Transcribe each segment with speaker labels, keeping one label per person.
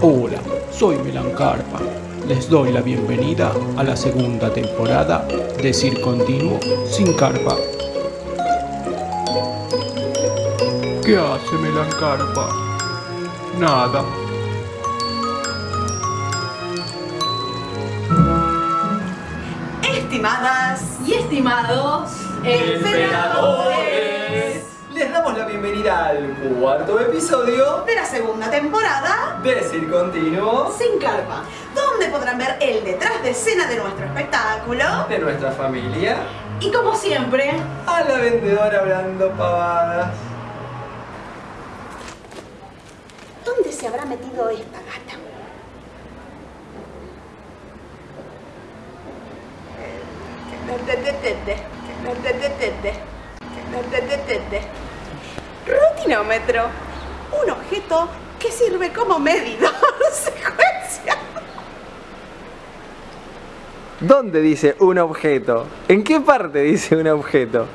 Speaker 1: Hola, soy Melancarpa. Les doy la bienvenida a la segunda temporada de Cir Continuo sin Carpa. ¿Qué hace Melancarpa? Nada.
Speaker 2: Estimadas
Speaker 3: y estimados
Speaker 2: emperadores
Speaker 4: damos la bienvenida al cuarto episodio
Speaker 2: de la segunda temporada.
Speaker 4: de Cir Continuo.
Speaker 3: Sin carpa,
Speaker 2: donde podrán ver el detrás de escena de nuestro espectáculo.
Speaker 4: De nuestra familia.
Speaker 3: Y como siempre,
Speaker 4: a la vendedora hablando pavadas.
Speaker 2: ¿Dónde se habrá metido esta gata? Rutinómetro. Un objeto que sirve como medidor secuencia.
Speaker 4: ¿Dónde dice un objeto? ¿En qué parte dice un objeto?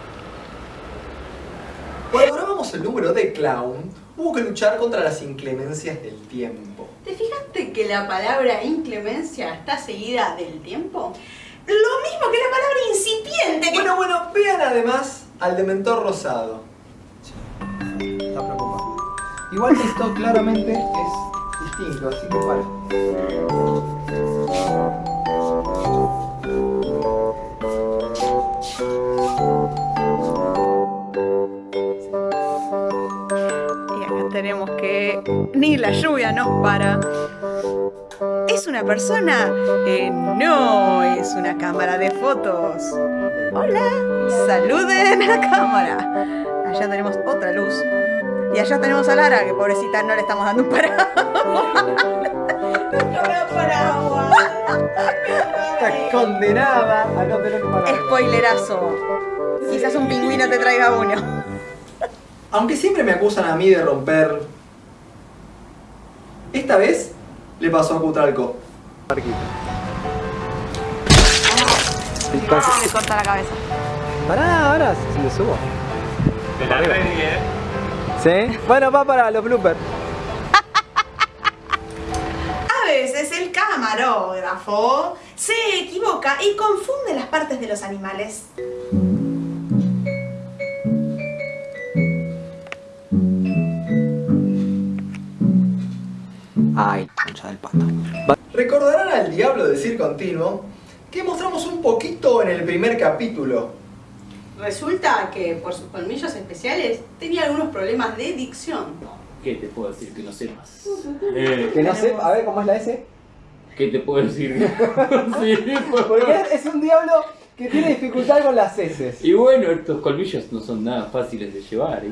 Speaker 4: Cuando grabamos el número de clown, hubo que luchar contra las inclemencias del tiempo.
Speaker 3: ¿te fijaste que la palabra inclemencia está seguida del tiempo?
Speaker 2: Lo mismo que la palabra incipiente que...
Speaker 4: Bueno, bueno, vean además al dementor rosado. Está preocupado. Igual esto claramente es distinto, así que para.
Speaker 2: Y acá tenemos que ni la lluvia nos para. ¿Es una persona? No, es una cámara de fotos. Hola, saluden a la cámara. Allá tenemos otra luz. Y allá tenemos a Lara, que pobrecita no le estamos dando un paraguas. no paraguas.
Speaker 4: Está condenada a no tener para.
Speaker 2: Spoilerazo. Quizás un pingüino te traiga uno.
Speaker 4: Aunque siempre me acusan a mí de romper. Esta vez le pasó a Cutralco. Marquito.
Speaker 2: me corta la cabeza.
Speaker 4: Pará, ahora si le subo.
Speaker 5: De la serie.
Speaker 4: ¿Sí? Bueno, va para los bloopers.
Speaker 2: A veces el camarógrafo se equivoca y confunde las partes de los animales.
Speaker 4: Ay, concha del pato. Recordarán al diablo decir continuo que mostramos un poquito en el primer capítulo.
Speaker 3: Resulta que por sus colmillos especiales tenía algunos problemas de dicción.
Speaker 5: ¿Qué te puedo decir que no sepas? Eh,
Speaker 4: Que no sé, a ver cómo es la S.
Speaker 5: ¿Qué te puedo decir? sí, pues,
Speaker 4: Porque es, es un diablo que tiene dificultad con las S.
Speaker 5: Y bueno, estos colmillos no son nada fáciles de llevar. ¿eh?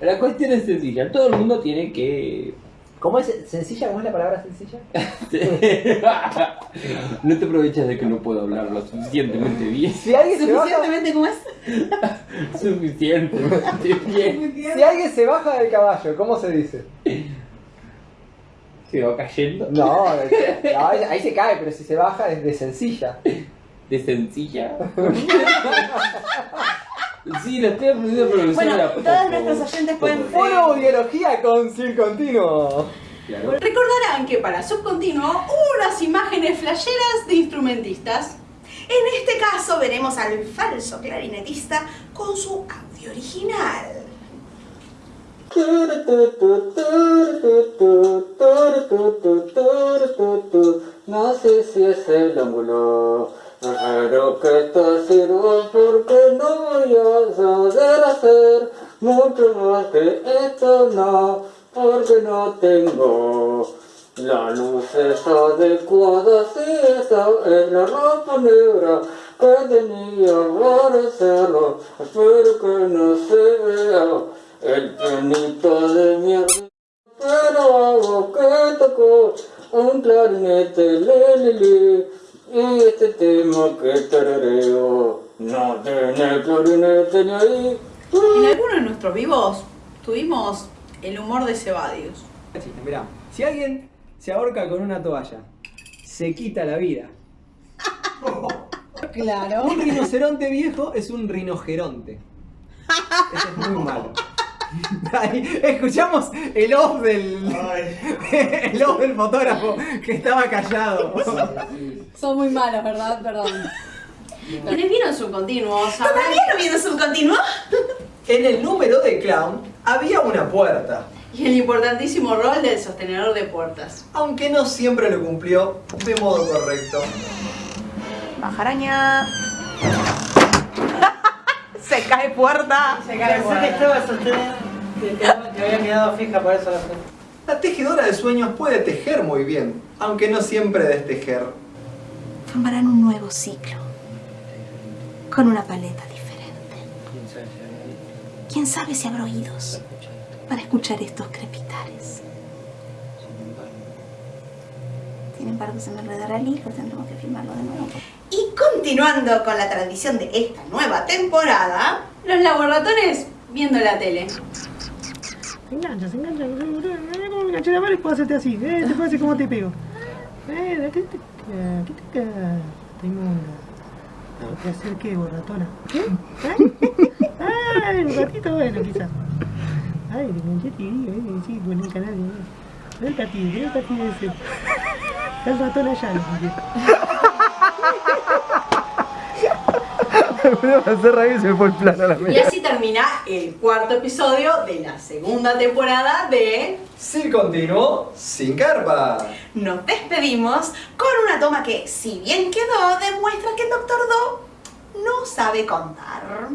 Speaker 5: La cuestión es sencilla, todo el mundo tiene que...
Speaker 4: ¿Cómo es sencilla? ¿Cómo es la palabra sencilla?
Speaker 5: no te aprovechas de que no puedo hablar lo suficientemente bien.
Speaker 4: Si alguien se baja,
Speaker 3: ¿Suficientemente como es?
Speaker 5: Suficientemente bien.
Speaker 4: si alguien se baja del caballo, ¿cómo se dice?
Speaker 5: Se va cayendo.
Speaker 4: No, no, ahí se cae, pero si se baja es de sencilla.
Speaker 5: De sencilla. sí, lo estoy aprendiendo a pronunciar
Speaker 2: Bueno, todos nuestros oyentes pueden...
Speaker 4: Foro biología con Sil Continuo.
Speaker 5: Claro.
Speaker 3: Recordarán que para Subcontinuo hubo unas imágenes flasheras de instrumentistas.
Speaker 2: En este caso veremos al falso clarinetista con su audio original.
Speaker 6: No sé si es el ángulo, la luz esa adecuada, si esa es la ropa negra que tenía para hacerlo, espero que no se vea el penito de mierda. Pero hago que tocó un clarinete, le, le, le, y este tema que tarareo, no tiene clarinete ni ahí.
Speaker 3: En algunos de nuestros vivos tuvimos el humor de Cebadius.
Speaker 4: Mirá, si alguien se ahorca con una toalla, se quita la vida.
Speaker 3: Claro.
Speaker 4: Un rinoceronte viejo es un rinogeronte. Eso es muy malo. Ahí, escuchamos el off del. el off del fotógrafo que estaba callado.
Speaker 7: Son muy malos, ¿verdad? Perdón.
Speaker 3: Quienes vieron subcontinuo
Speaker 2: ¿Todavía no viene subcontinuo?
Speaker 4: En el número de clown había una puerta,
Speaker 3: y el importantísimo rol del sostenedor de puertas.
Speaker 4: aunque no siempre lo cumplió de modo correcto.
Speaker 2: Majaraña. Se cae puerta.
Speaker 8: Pensé que estaba sostenida, que, había quedado fija, por eso la.
Speaker 4: La tejedora de sueños puede tejer muy bien, aunque no siempre destejer.
Speaker 2: Formarán un nuevo ciclo. Con una paleta diferente. ¿Quién sabe si habrá oídos para escuchar estos crepitares? Sin embargo, se me enredará el hilo, tendremos que filmarlo de nuevo. Y continuando con la tradición de esta nueva temporada,
Speaker 3: Los laboratones viendo la tele.
Speaker 8: Se engancha, se engancha. Como me enganché la mano y puedo hacerte así. Eh, te puedo decir cómo te pego. Eh, ¿qué te ¿Qué te Tengo una. ¿Te hacer qué, borratona? ¿Qué? ¿Eh? Ay, un ratito bueno, quizás. Ay, digo, eh, sí, el canal. Eh. Ven, Tati, ven, Tati, ese. Está el ratón allá, no sé
Speaker 4: se me fue el plano a la
Speaker 3: Y así termina el cuarto episodio de la segunda temporada de
Speaker 4: Sí continuó sin carpa.
Speaker 2: nos despedimos con una toma que, si bien quedó, demuestra que el Doctor Do no sabe contar.